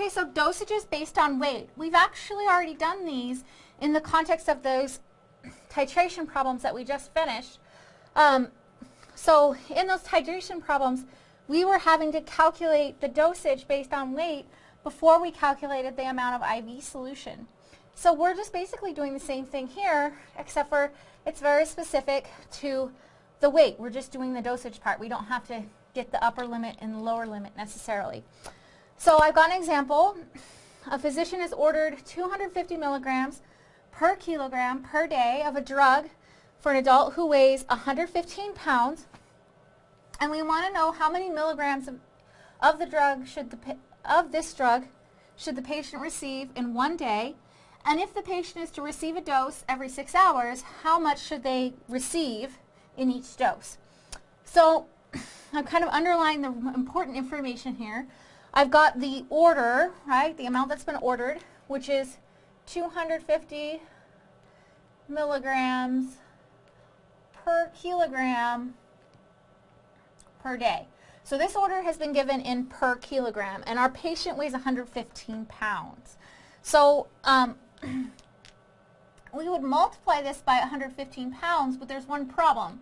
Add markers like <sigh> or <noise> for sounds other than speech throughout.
Okay, so dosages based on weight. We've actually already done these in the context of those <coughs> titration problems that we just finished. Um, so in those titration problems, we were having to calculate the dosage based on weight before we calculated the amount of IV solution. So we're just basically doing the same thing here, except for it's very specific to the weight. We're just doing the dosage part. We don't have to get the upper limit and the lower limit necessarily. So I've got an example. A physician has ordered 250 milligrams per kilogram per day of a drug for an adult who weighs 115 pounds. And we want to know how many milligrams of, of the drug should the of this drug should the patient receive in one day and if the patient is to receive a dose every six hours, how much should they receive in each dose? So <clears throat> I'm kind of underlying the important information here. I've got the order, right, the amount that's been ordered, which is 250 milligrams per kilogram per day. So this order has been given in per kilogram, and our patient weighs 115 pounds. So um, <clears throat> we would multiply this by 115 pounds, but there's one problem.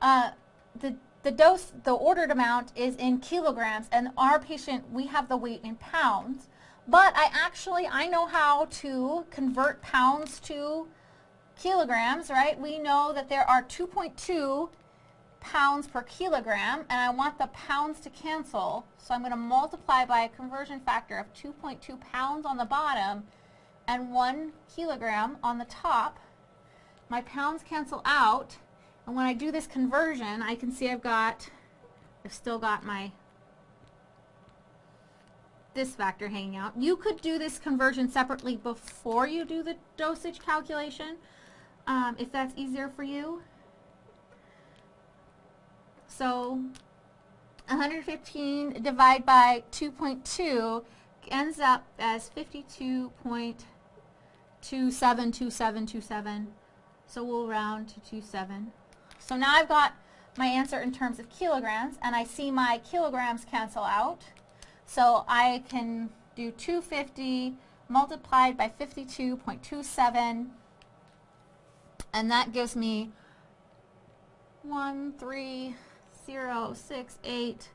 Uh, the, the dose, the ordered amount is in kilograms, and our patient, we have the weight in pounds. But I actually, I know how to convert pounds to kilograms, right? We know that there are 2.2 pounds per kilogram, and I want the pounds to cancel. So I'm going to multiply by a conversion factor of 2.2 pounds on the bottom and one kilogram on the top. My pounds cancel out, and when I do this conversion, I can see I've got, I've still got my this factor hanging out. You could do this conversion separately before you do the dosage calculation, um, if that's easier for you. So 115 divided by 2.2 ends up as 52. 272727. So we'll round to 27. So now I've got my answer in terms of kilograms, and I see my kilograms cancel out. So I can do 250 multiplied by 52.27, and that gives me 13068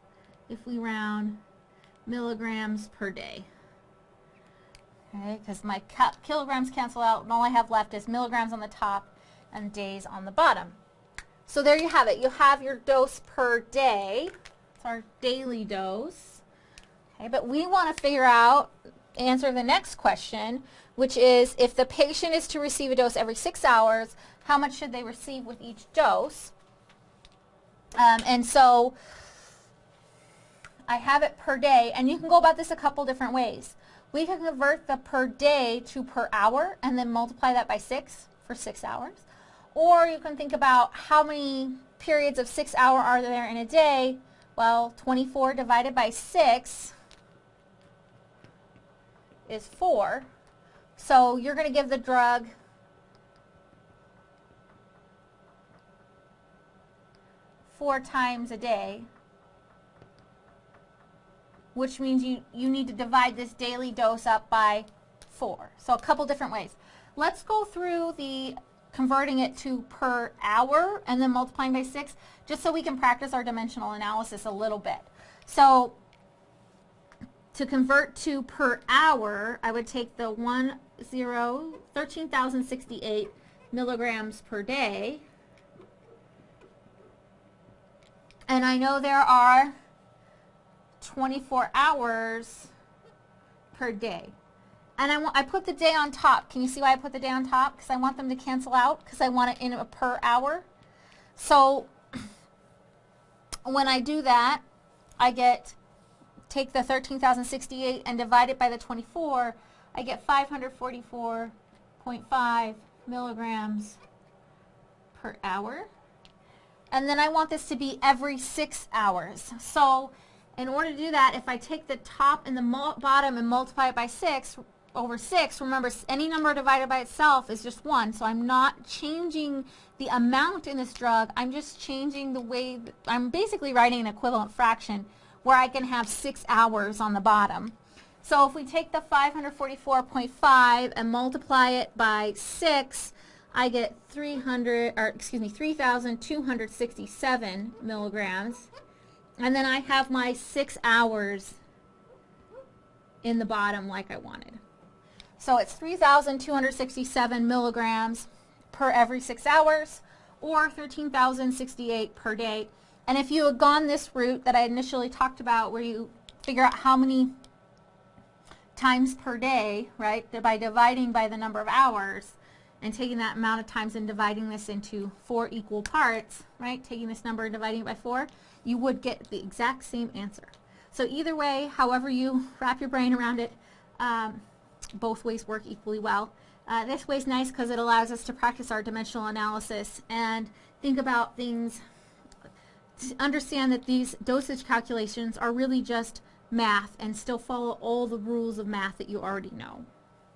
if we round milligrams per day okay, because my kilograms cancel out and all I have left is milligrams on the top and days on the bottom. So there you have it. You have your dose per day. It's our daily dose. Okay, but we want to figure out, answer the next question, which is if the patient is to receive a dose every six hours, how much should they receive with each dose? Um, and so I have it per day, and you can go about this a couple different ways. We can convert the per day to per hour and then multiply that by 6 for 6 hours. Or you can think about how many periods of 6 hour are there in a day. Well, 24 divided by 6 is 4. So you're going to give the drug four times a day which means you, you need to divide this daily dose up by 4. So a couple different ways. Let's go through the converting it to per hour and then multiplying by 6 just so we can practice our dimensional analysis a little bit. So to convert to per hour, I would take the 1, 0, 13,068 milligrams per day. And I know there are 24 hours per day. And I, want, I put the day on top. Can you see why I put the day on top? Because I want them to cancel out because I want it in a per hour. So <clears throat> when I do that, I get, take the 13,068 and divide it by the 24, I get 544.5 milligrams per hour. And then I want this to be every six hours. So in order to do that, if I take the top and the bottom and multiply it by 6 over 6, remember any number divided by itself is just 1, so I'm not changing the amount in this drug, I'm just changing the way, I'm basically writing an equivalent fraction where I can have 6 hours on the bottom. So if we take the 544.5 and multiply it by 6, I get 300, or excuse me, 3,267 milligrams. And then I have my 6 hours in the bottom like I wanted. So it's 3,267 milligrams per every 6 hours or 13,068 per day. And if you had gone this route that I initially talked about where you figure out how many times per day, right, by dividing by the number of hours and taking that amount of times and dividing this into four equal parts, right, taking this number and dividing it by four, you would get the exact same answer. So either way, however you wrap your brain around it, um, both ways work equally well. Uh, this way is nice because it allows us to practice our dimensional analysis and think about things, to understand that these dosage calculations are really just math and still follow all the rules of math that you already know.